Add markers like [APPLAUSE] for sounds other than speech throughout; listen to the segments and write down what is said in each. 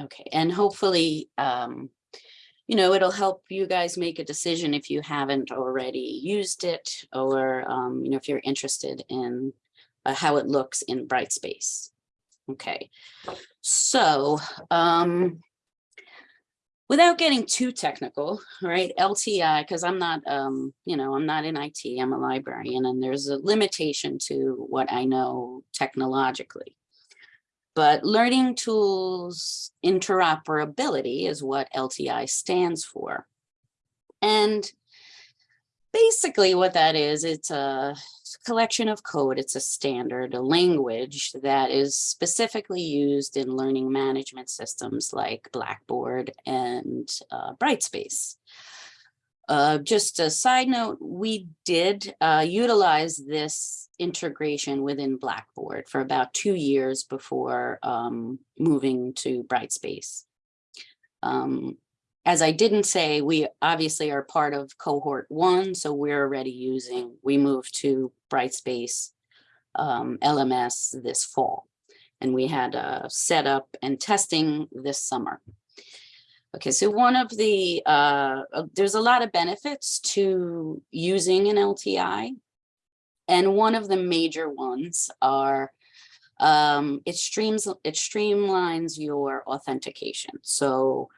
Okay, and hopefully, um, you know, it'll help you guys make a decision if you haven't already used it or, um, you know, if you're interested in uh, how it looks in Brightspace. Okay, so, um, without getting too technical, right, LTI, because I'm not, um, you know, I'm not in IT, I'm a librarian, and there's a limitation to what I know technologically. But learning tools interoperability is what LTI stands for. And basically what that is, it's a collection of code, it's a standard, a language that is specifically used in learning management systems like Blackboard and uh, Brightspace. Uh, just a side note, we did uh, utilize this integration within Blackboard for about two years before um, moving to Brightspace. Um, as I didn't say, we obviously are part of cohort one, so we're already using, we moved to Brightspace um, LMS this fall. And we had a setup and testing this summer. Okay, so one of the, uh, uh, there's a lot of benefits to using an LTI. And one of the major ones are um, it streams, it streamlines your authentication. So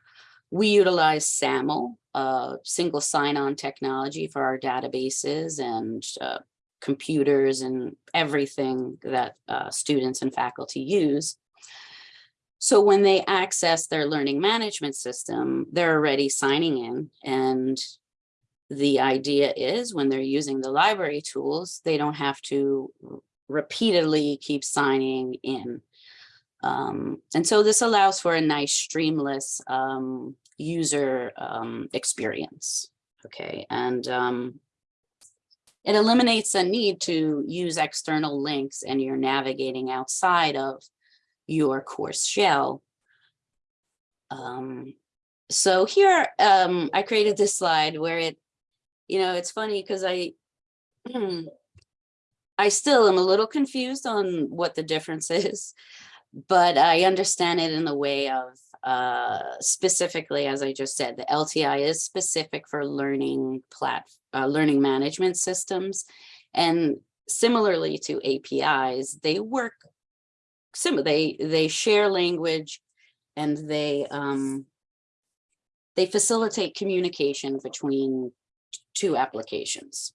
we utilize SAML, uh, single sign-on technology for our databases and uh, computers and everything that uh, students and faculty use. So when they access their learning management system, they're already signing in. And the idea is when they're using the library tools, they don't have to repeatedly keep signing in. Um, and so this allows for a nice streamless um, user um, experience. Okay, and um, it eliminates a need to use external links and you're navigating outside of your course shell. Um, so here um, I created this slide where it, you know, it's funny because I, [CLEARS THROAT] I still am a little confused on what the difference is, but I understand it in the way of uh, specifically, as I just said, the LTI is specific for learning plat uh, learning management systems. And similarly to APIs, they work similar, they, they share language and they, um, they facilitate communication between two applications.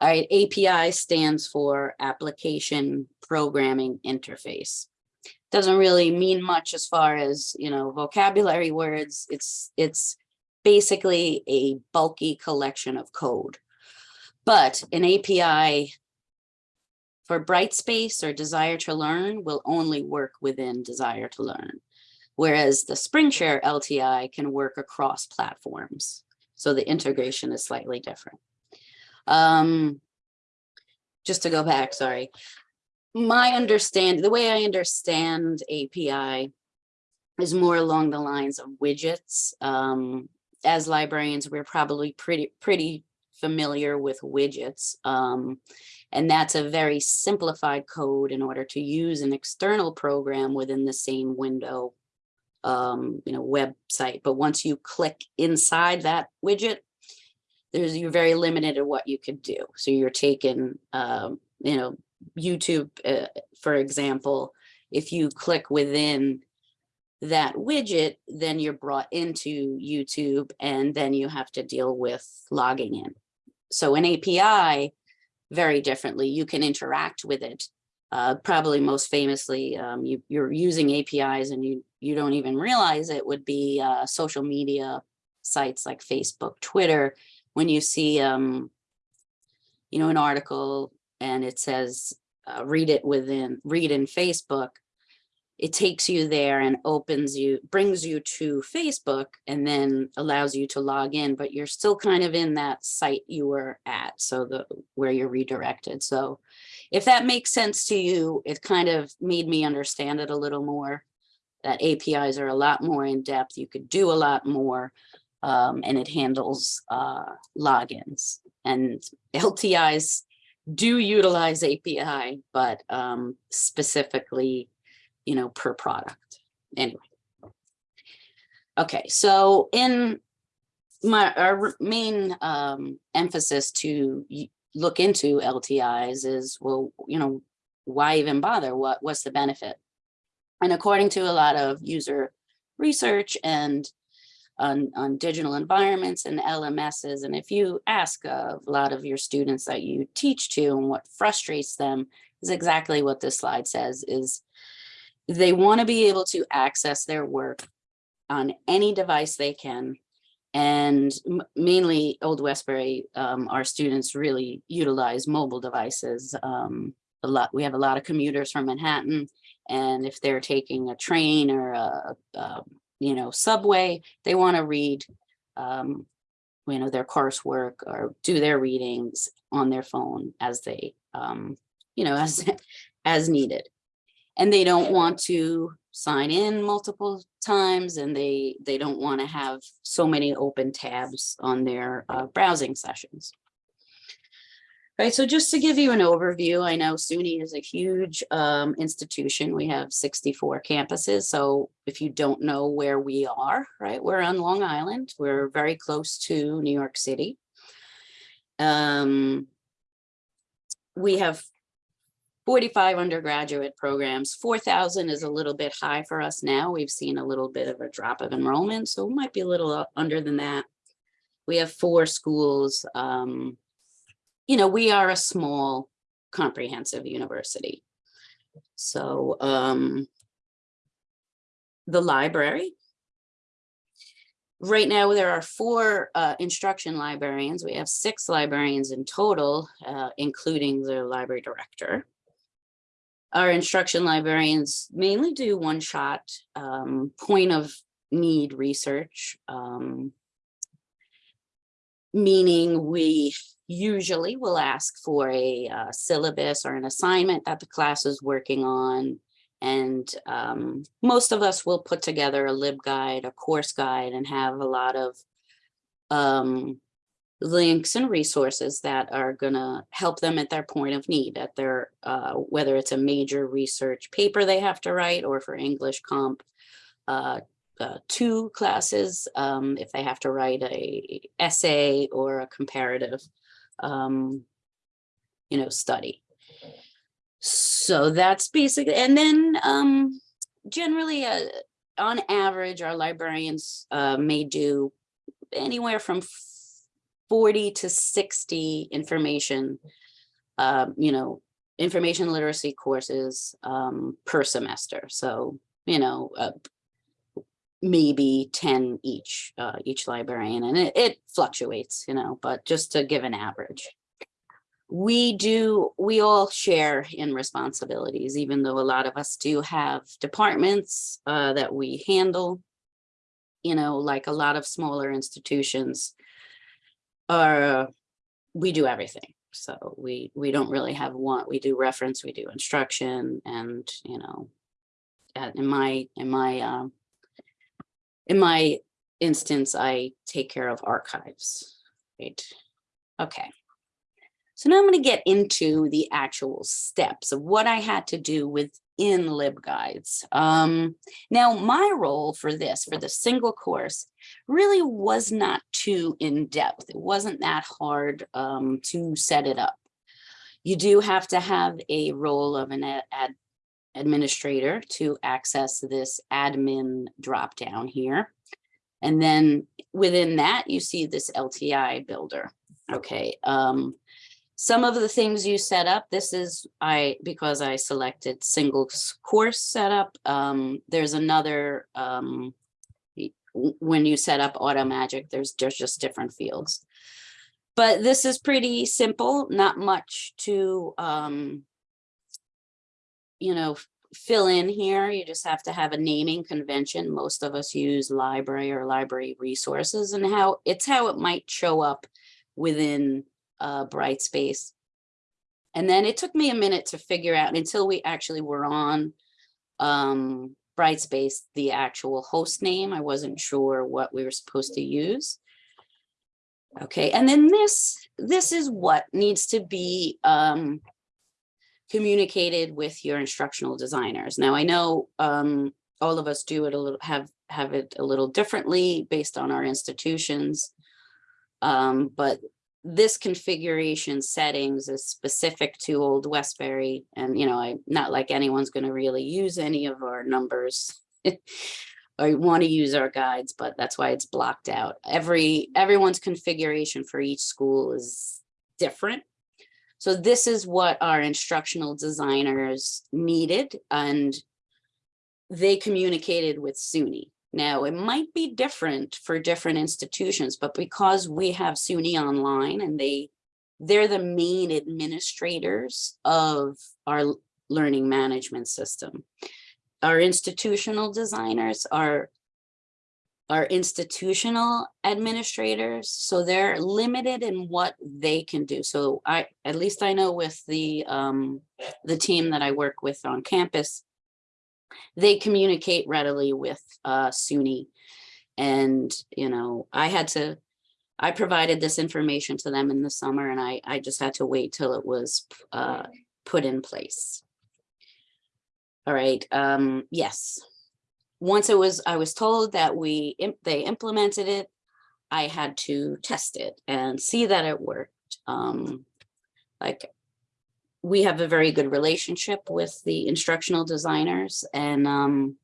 All right, API stands for Application Programming Interface. Doesn't really mean much as far as, you know, vocabulary words. It's, it's basically a bulky collection of code. But an API for Brightspace or Desire to Learn will only work within Desire to Learn, whereas the SpringShare LTI can work across platforms. So the integration is slightly different. Um, just to go back, sorry. My understand, the way I understand API is more along the lines of widgets. Um, as librarians, we're probably pretty, pretty familiar with widgets. Um, and that's a very simplified code in order to use an external program within the same window, um, you know, website. But once you click inside that widget, there's you're very limited in what you could do. So you're taking, um, you know, YouTube, uh, for example, if you click within that widget, then you're brought into YouTube and then you have to deal with logging in. So an API very differently. You can interact with it. Uh, probably most famously, um, you, are using APIs and you, you don't even realize it would be uh, social media sites like Facebook, Twitter, when you see, um, you know, an article and it says, uh, read it within, read in Facebook, it takes you there and opens you, brings you to Facebook and then allows you to log in, but you're still kind of in that site you were at, so the where you're redirected. So if that makes sense to you, it kind of made me understand it a little more, that APIs are a lot more in depth, you could do a lot more, um, and it handles uh, logins. And [LAUGHS] LTIs do utilize API, but um, specifically you know, per product. Anyway. Okay, so in my, our main um, emphasis to look into LTIs is, well, you know, why even bother? What, what's the benefit? And according to a lot of user research and on, on digital environments and LMSs, and if you ask a lot of your students that you teach to and what frustrates them is exactly what this slide says is they want to be able to access their work on any device they can. And mainly Old Westbury, um, our students really utilize mobile devices. Um, a lot, we have a lot of commuters from Manhattan. And if they're taking a train or a, a you know, subway, they want to read, um, you know, their coursework or do their readings on their phone as they, um, you know, [LAUGHS] as, as needed. And they don't want to sign in multiple times and they, they don't want to have so many open tabs on their uh, browsing sessions. Right, so just to give you an overview, I know SUNY is a huge um, institution. We have 64 campuses. So if you don't know where we are, right, we're on Long Island. We're very close to New York City. Um, we have 45 undergraduate programs. 4,000 is a little bit high for us now. We've seen a little bit of a drop of enrollment, so it might be a little under than that. We have four schools. Um, you know, we are a small comprehensive university. So um, the library. Right now, there are four uh, instruction librarians. We have six librarians in total, uh, including the library director. Our instruction librarians mainly do one-shot um, point of need research, um, meaning we usually will ask for a uh, syllabus or an assignment that the class is working on. And um, most of us will put together a LibGuide, a course guide, and have a lot of um, links and resources that are gonna help them at their point of need, at their, uh, whether it's a major research paper they have to write, or for English comp, uh, uh, two classes, um, if they have to write a essay or a comparative, um, you know, study. So that's basically, and then, um, generally, uh, on average, our librarians, uh, may do anywhere from 40 to 60 information, um, you know, information literacy courses um, per semester. So, you know, uh, maybe 10 each, uh, each librarian, and it, it fluctuates, you know, but just to give an average. We do, we all share in responsibilities, even though a lot of us do have departments uh, that we handle. You know, like a lot of smaller institutions are, we do everything. So we, we don't really have one, we do reference, we do instruction and, you know, in my, in my, um, in my instance, I take care of archives, right? Okay. So now I'm going to get into the actual steps of what I had to do within LibGuides. Um, now, my role for this, for the single course, really was not too in-depth. It wasn't that hard um, to set it up. You do have to have a role of an ad administrator to access this admin dropdown here. And then within that, you see this LTI builder. Okay. Um, some of the things you set up, this is I because I selected single course setup. Um, there's another um, when you set up Automagic, there's there's just different fields. But this is pretty simple, not much to um, you know, fill in here. You just have to have a naming convention. Most of us use library or library resources and how it's how it might show up within uh, Brightspace. And then it took me a minute to figure out until we actually were on um, Brightspace, the actual host name. I wasn't sure what we were supposed to use. Okay, and then this, this is what needs to be um, communicated with your instructional designers. Now, I know um, all of us do it a little, have have it a little differently based on our institutions. Um, but this configuration settings is specific to Old Westbury. And, you know, I, not like anyone's gonna really use any of our numbers. Or want to use our guides, but that's why it's blocked out. Every, everyone's configuration for each school is different. So this is what our instructional designers needed and they communicated with SUNY. Now, it might be different for different institutions, but because we have SUNY online and they, they're the main administrators of our learning management system. Our institutional designers are are institutional administrators, so they're limited in what they can do. So I, at least I know with the um, the team that I work with on campus, they communicate readily with uh, SUNY. And, you know, I had to, I provided this information to them in the summer and I, I just had to wait till it was uh, put in place. All right, um, yes. Once it was, I was told that we, they implemented it, I had to test it and see that it worked. Um, like, we have a very good relationship with the instructional designers and um,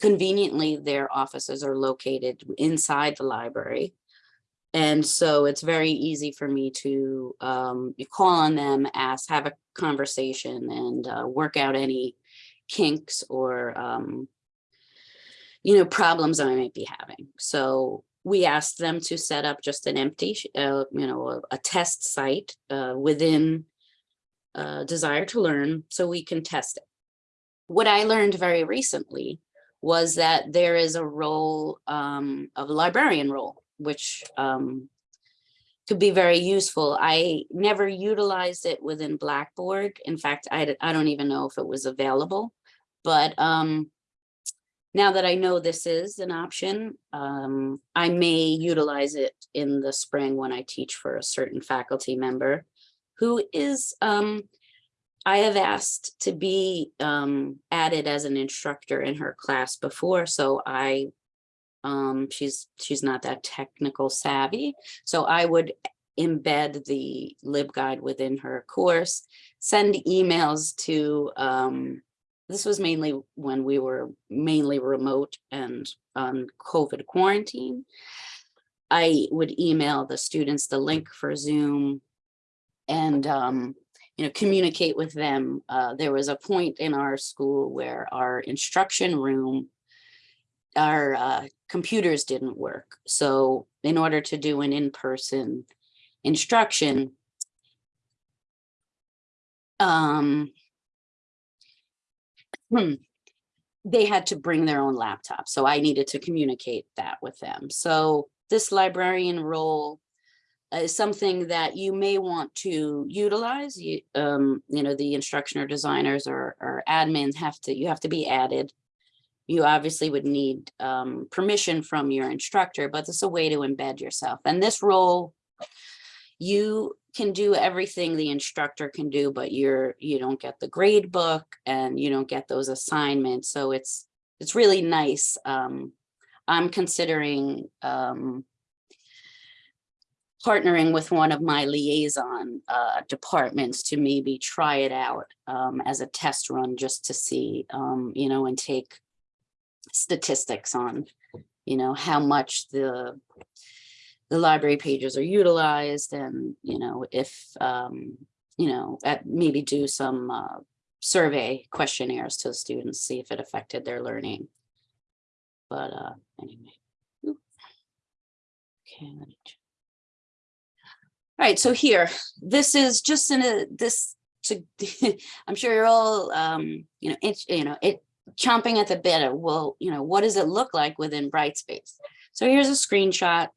conveniently their offices are located inside the library. And so it's very easy for me to um, call on them, ask, have a conversation and uh, work out any kinks or um, you know, problems that I might be having. So we asked them to set up just an empty, uh, you know, a, a test site uh, within uh, Desire to Learn so we can test it. What I learned very recently was that there is a role um, of a librarian role, which um, could be very useful. I never utilized it within Blackboard. In fact, I, I don't even know if it was available, but um, now that I know this is an option, um, I may utilize it in the spring when I teach for a certain faculty member who is, um, I have asked to be um, added as an instructor in her class before, so I, um, she's she's not that technical savvy, so I would embed the LibGuide within her course, send emails to um, this was mainly when we were mainly remote and on COVID quarantine. I would email the students the link for Zoom and, um, you know, communicate with them. Uh, there was a point in our school where our instruction room, our uh, computers didn't work. So in order to do an in-person instruction, um, hmm, they had to bring their own laptop. So I needed to communicate that with them. So this librarian role is something that you may want to utilize. You, um, you know, the instructional designers or, or admins have to, you have to be added. You obviously would need um, permission from your instructor, but it's a way to embed yourself. And this role, you can do everything the instructor can do, but you're, you don't get the grade book and you don't get those assignments. So it's, it's really nice. Um, I'm considering um, partnering with one of my liaison uh, departments to maybe try it out um, as a test run just to see, um, you know, and take statistics on, you know, how much the the library pages are utilized and, you know, if, um, you know, at maybe do some uh, survey questionnaires to the students, see if it affected their learning. But uh, anyway. Oop. Okay. let me ch- All right, so here, this is just in a, this, to, [LAUGHS] I'm sure you're all, um, you know, it's, you know, it chomping at the bit of, well, you know, what does it look like within Brightspace? So here's a screenshot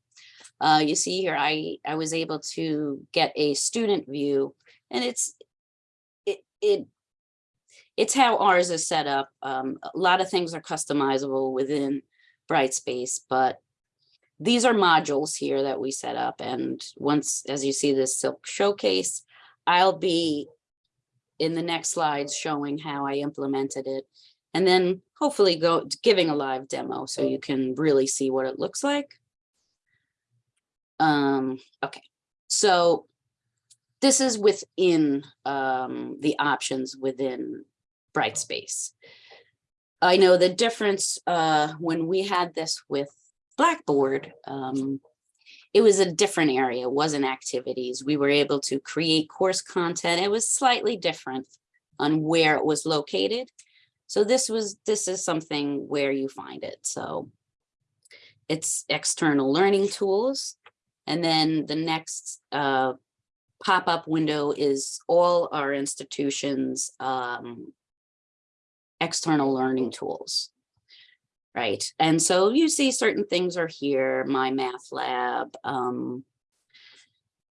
uh, you see here, I, I was able to get a student view and it's, it, it, it's how ours is set up. Um, a lot of things are customizable within Brightspace, but these are modules here that we set up. And once, as you see this silk showcase, I'll be in the next slides showing how I implemented it. And then hopefully go giving a live demo so you can really see what it looks like. Um, okay, so this is within um, the options within Brightspace. I know the difference uh, when we had this with Blackboard, um, it was a different area, it wasn't activities. We were able to create course content. It was slightly different on where it was located. So this was, this is something where you find it. So it's external learning tools. And then the next uh, pop-up window is all our institutions um, external learning tools. Right, and so you see certain things are here, MyMathLab. Um,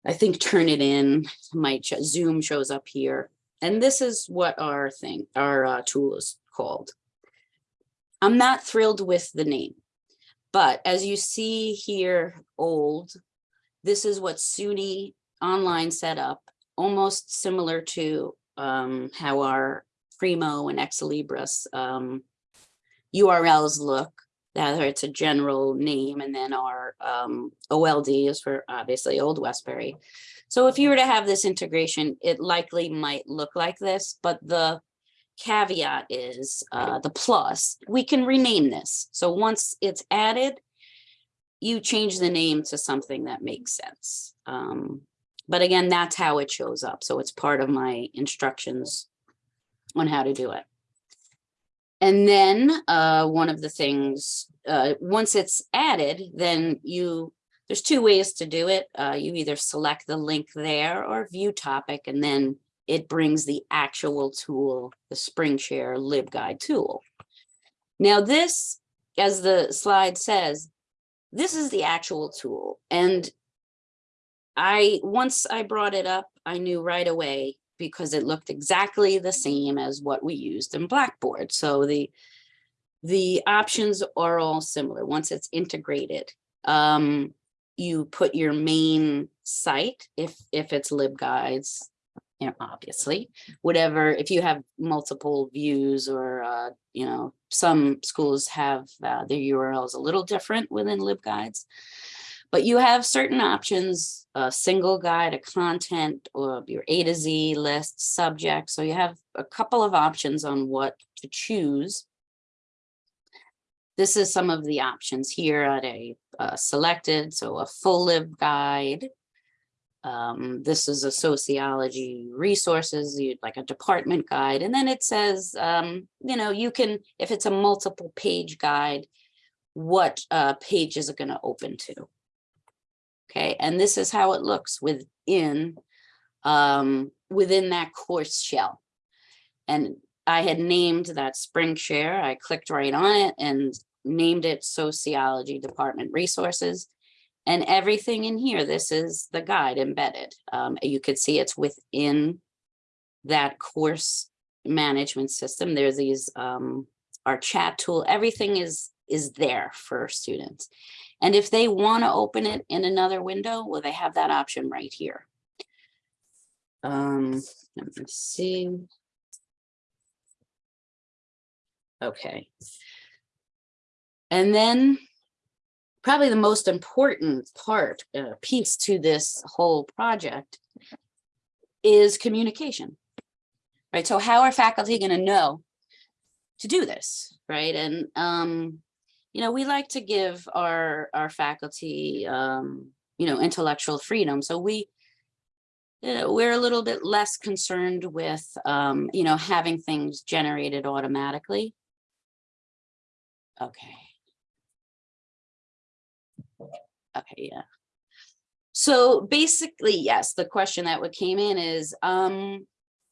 I think Turnitin, my Zoom shows up here. And this is what our thing, our uh, tool is called. I'm not thrilled with the name, but as you see here, old, this is what SUNY online set up, almost similar to um, how our Primo and Ex Libris um, URLs look, that it's a general name, and then our um, OLD is for obviously Old Westbury. So if you were to have this integration, it likely might look like this, but the caveat is uh, the plus, we can rename this. So once it's added, you change the name to something that makes sense. Um, but again, that's how it shows up. So it's part of my instructions on how to do it. And then uh, one of the things, uh, once it's added, then you, there's two ways to do it. Uh, you either select the link there or view topic, and then it brings the actual tool, the SpringShare LibGuide tool. Now this, as the slide says, this is the actual tool. And I, once I brought it up, I knew right away because it looked exactly the same as what we used in Blackboard. So the, the options are all similar once it's integrated. Um, you put your main site, if, if it's LibGuides, you know, obviously, whatever, if you have multiple views or, uh, you know, some schools have uh, their URLs a little different within LibGuides. But you have certain options, a single guide, a content, or your A to Z list, subject. So you have a couple of options on what to choose. This is some of the options here at a uh, selected, so a full lib guide. Um, this is a sociology resources, like a department guide. And then it says, um, you know, you can, if it's a multiple page guide, what uh, page is it going to open to? Okay, and this is how it looks within um, within that course shell. And I had named that SpringShare. I clicked right on it and named it Sociology Department Resources. And everything in here, this is the guide embedded. Um, you could see it's within that course management system. There's these, um, our chat tool, everything is, is there for students. And if they want to open it in another window, well, they have that option right here. Um, let me see. Okay. And then probably the most important part, uh, piece to this whole project is communication, right? So how are faculty going to know to do this, right? And um, you know, we like to give our, our faculty, um, you know, intellectual freedom. So we, you know, we're a little bit less concerned with, um, you know, having things generated automatically. Okay. Okay, yeah. So basically, yes, the question that came in is um,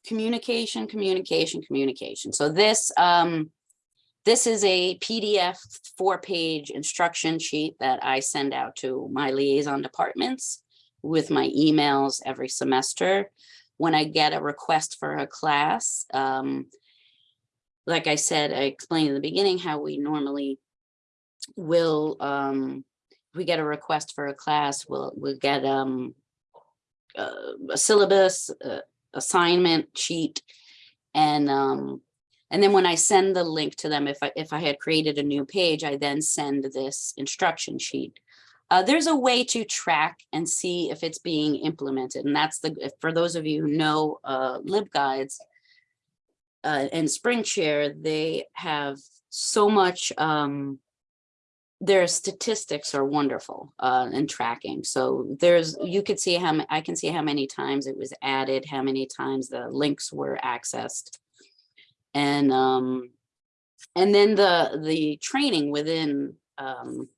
communication, communication, communication. So this, um, this is a PDF four-page instruction sheet that I send out to my liaison departments with my emails every semester. When I get a request for a class, um, like I said, I explained in the beginning how we normally will, um, we get a request for a class, we'll, we'll get um, uh, a syllabus, uh, assignment sheet, and um, And then when I send the link to them, if I, if I had created a new page, I then send this instruction sheet. Uh, there's a way to track and see if it's being implemented. And that's the, for those of you who know uh, LibGuides uh, and SpringShare, they have so much, um, their statistics are wonderful uh, in tracking. So there's, you could see how, I can see how many times it was added, how many times the links were accessed. And, um, and then the, the training within, um,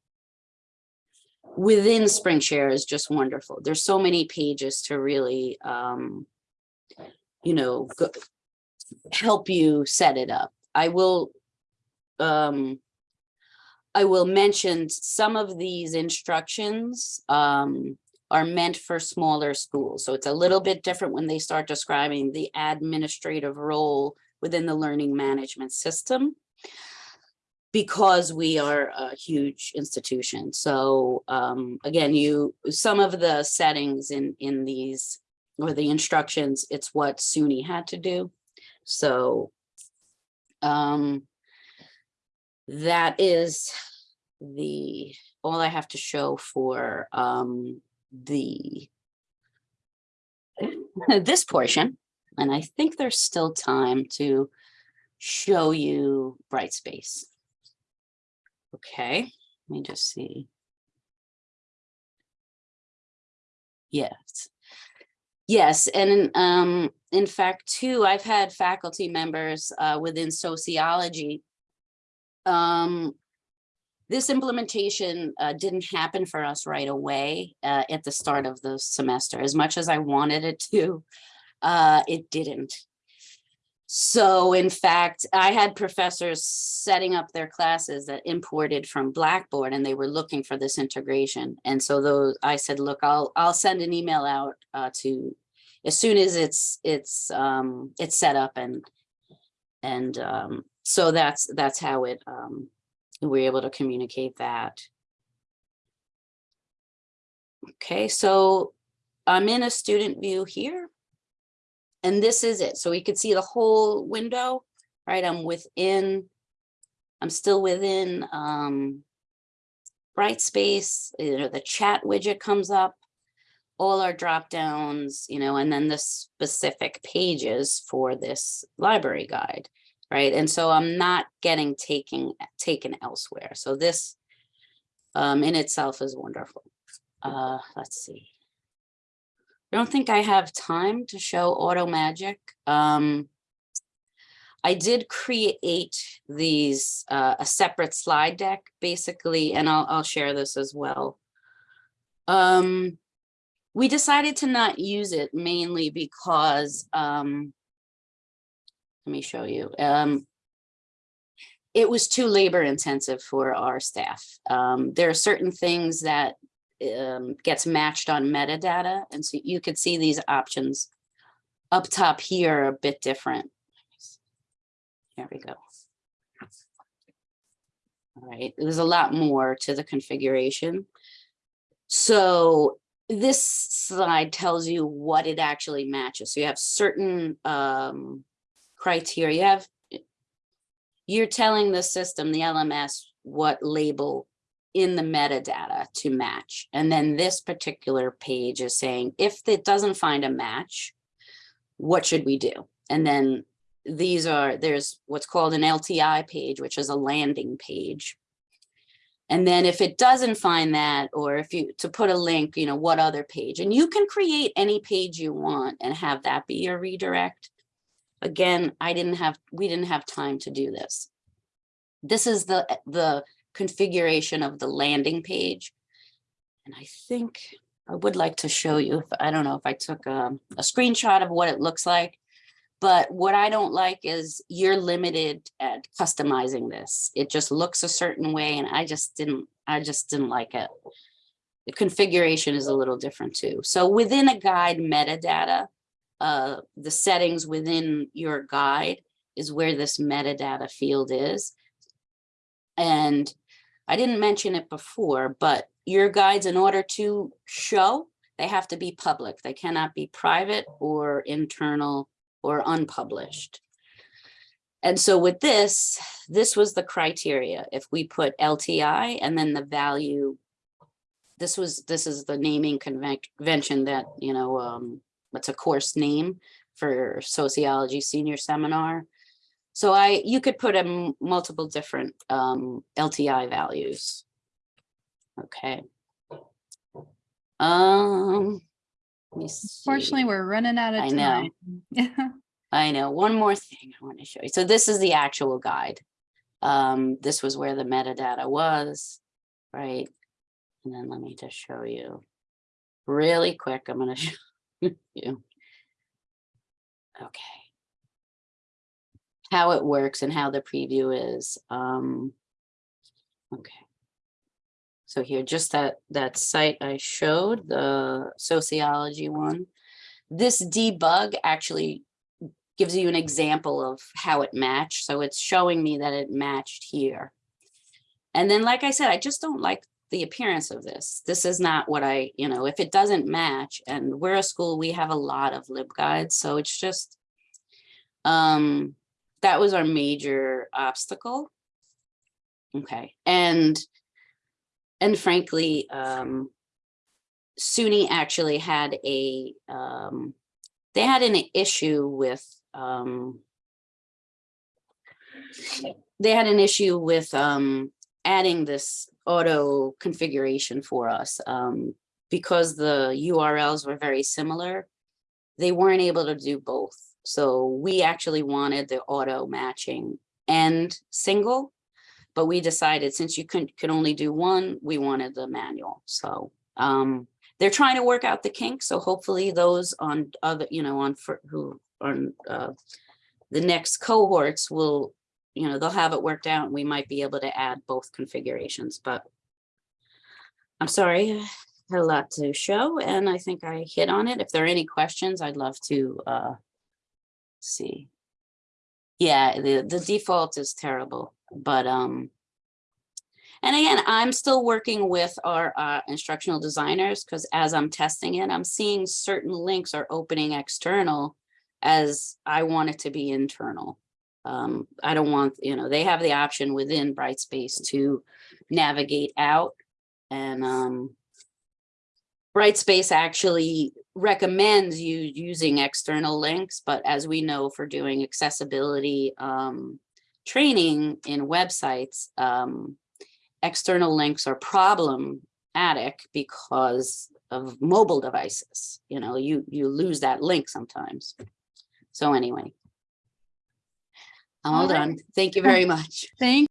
within SpringShare is just wonderful. There's so many pages to really, um, you know, go, help you set it up. I will, um, I will mention some of these instructions, um, are meant for smaller schools. So it's a little bit different when they start describing the administrative role within the learning management system because we are a huge institution. So um, again, you, some of the settings in, in these, or the instructions, it's what SUNY had to do. So um, that is the, all I have to show for um, the [LAUGHS] this portion. And I think there's still time to show you Brightspace. Okay, let me just see. Yes. Yes, and in, um, in fact, too, I've had faculty members uh, within sociology. Um, this implementation uh, didn't happen for us right away uh, at the start of the semester. As much as I wanted it to, uh, it didn't. So in fact, I had professors setting up their classes that imported from Blackboard and they were looking for this integration. And so those, I said, look, I'll, I'll send an email out uh, to, as soon as it's, it's, um, it's set up and, and um, so that's, that's how it, um, we're able to communicate that. Okay, so I'm in a student view here. And this is it. So we could see the whole window, right? I'm within, I'm still within um, Brightspace, you know, the chat widget comes up, all our drop downs, you know, and then the specific pages for this library guide, right? And so I'm not getting taken, taken elsewhere. So this um, in itself is wonderful. Uh, let's see. I don't think I have time to show Auto Magic. Um, I did create these, uh, a separate slide deck, basically, and I'll, I'll share this as well. Um, we decided to not use it mainly because, um, let me show you. Um, it was too labor intensive for our staff. Um, there are certain things that um, gets matched on metadata. And so you could see these options up top here are a bit different. There we go. All right, there's a lot more to the configuration. So this slide tells you what it actually matches. So you have certain um, criteria. You have, you're telling the system, the LMS, what label in the metadata to match. And then this particular page is saying, if it doesn't find a match, what should we do? And then these are, there's what's called an LTI page, which is a landing page. And then if it doesn't find that, or if you, to put a link, you know, what other page? And you can create any page you want and have that be your redirect. Again, I didn't have, we didn't have time to do this. This is the, the configuration of the landing page. And I think I would like to show you, if I don't know if I took a, a screenshot of what it looks like. But what I don't like is you're limited at customizing this. It just looks a certain way and I just didn't, I just didn't like it. The configuration is a little different too. So within a guide metadata, uh, the settings within your guide is where this metadata field is. And I didn't mention it before, but your guides, in order to show, they have to be public. They cannot be private or internal or unpublished. And so with this, this was the criteria. If we put LTI and then the value, this was, this is the naming convention that, you know, um, what's a course name for sociology senior seminar. So I, you could put in multiple different um, LTI values. Okay. Um. let me Fortunately, see. we're running out of time. I know. time. [LAUGHS] I know, one more thing I want to show you. So this is the actual guide. Um, this was where the metadata was, right? And then let me just show you really quick. I'm gonna [LAUGHS] show you. Okay. How it works and how the preview is. Um, okay. So here, just that, that site I showed, the sociology one. This debug actually gives you an example of how it matched. So it's showing me that it matched here. And then, like I said, I just don't like the appearance of this. This is not what I, you know, if it doesn't match and we're a school, we have a lot of LibGuides. So it's just, um, that was our major obstacle. Okay, and, and frankly, um, SUNY actually had a, um, they had an issue with, um, they had an issue with, um, adding this auto configuration for us, um, because the URLs were very similar. They weren't able to do both. So we actually wanted the auto matching and single. But we decided since you could, could only do one, we wanted the manual. So, um, they're trying to work out the kinks, so hopefully those on other, you know, on for who on uh. The next cohorts will, you know, they'll have it worked out and we might be able to add both configurations, but. I'm sorry, I [SIGHS] had a lot to show and I think I hit on it. If there are any questions, I'd love to uh. See. Yeah, the the default is terrible, but um. And again, I'm still working with our uh, instructional designers because as I'm testing it, I'm seeing certain links are opening external as I want it to be internal. Um, I don't want, you know, they have the option within Brightspace to navigate out and um, Brightspace actually recommends you using external links, but as we know for doing accessibility um, training in websites, um, external links are problematic because of mobile devices. You know, you you lose that link sometimes. So anyway. I'm all All right. done. Thank you [LAUGHS] very much. Thank